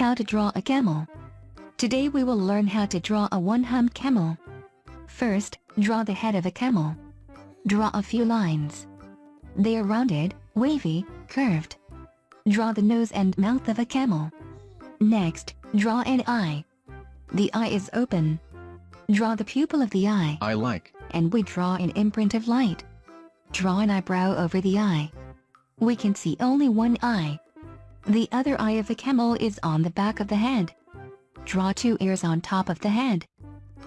How to draw a camel. Today we will learn how to draw a one-humped camel. First, draw the head of a camel. Draw a few lines. They are rounded, wavy, curved. Draw the nose and mouth of a camel. Next, draw an eye. The eye is open. Draw the pupil of the eye. I like. And we draw an imprint of light. Draw an eyebrow over the eye. We can see only one eye. The other eye of the camel is on the back of the head. Draw two ears on top of the head.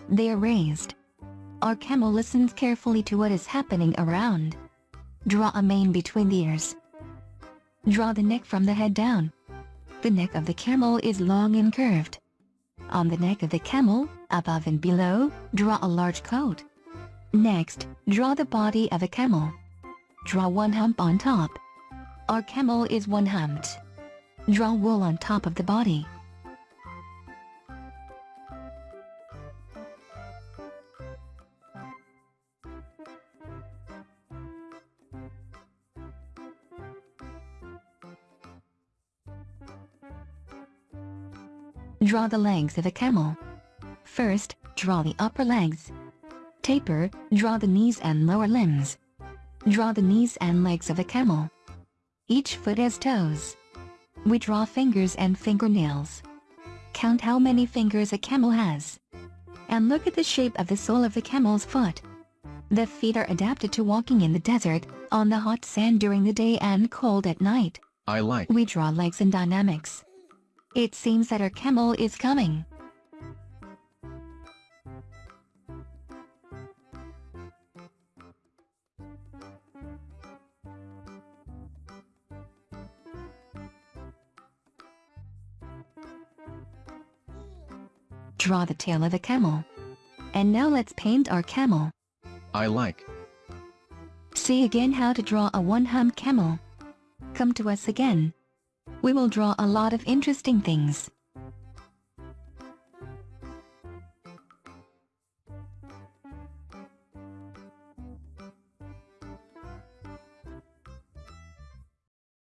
They are raised. Our camel listens carefully to what is happening around. Draw a mane between the ears. Draw the neck from the head down. The neck of the camel is long and curved. On the neck of the camel, above and below, draw a large coat. Next, draw the body of a camel. Draw one hump on top. Our camel is one-humped. Draw wool on top of the body. Draw the legs of a camel. First, draw the upper legs. Taper, draw the knees and lower limbs. Draw the knees and legs of a camel. Each foot has toes. We draw fingers and fingernails. Count how many fingers a camel has. And look at the shape of the sole of the camel's foot. The feet are adapted to walking in the desert, on the hot sand during the day and cold at night. I like. We draw legs and dynamics. It seems that our camel is coming. Draw the tail of a camel. And now let's paint our camel. I like. See again how to draw a one-humped camel. Come to us again. We will draw a lot of interesting things.